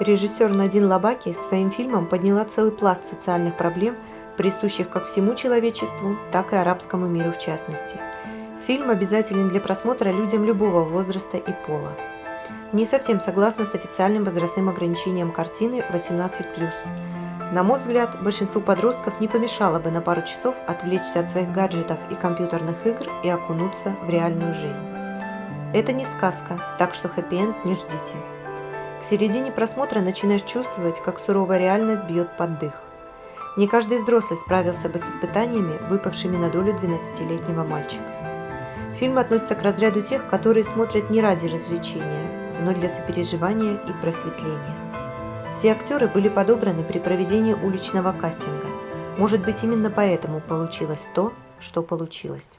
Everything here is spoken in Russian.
Режиссер Надин Лабаки своим фильмом подняла целый пласт социальных проблем, присущих как всему человечеству, так и арабскому миру в частности. Фильм обязателен для просмотра людям любого возраста и пола. Не совсем согласна с официальным возрастным ограничением картины 18+. На мой взгляд, большинству подростков не помешало бы на пару часов отвлечься от своих гаджетов и компьютерных игр и окунуться в реальную жизнь. Это не сказка, так что хэппи-энд не ждите. К середине просмотра начинаешь чувствовать, как суровая реальность бьет под дых. Не каждый взрослый справился бы с испытаниями, выпавшими на долю 12-летнего мальчика. Фильм относится к разряду тех, которые смотрят не ради развлечения, но для сопереживания и просветления. Все актеры были подобраны при проведении уличного кастинга. Может быть, именно поэтому получилось то, что получилось.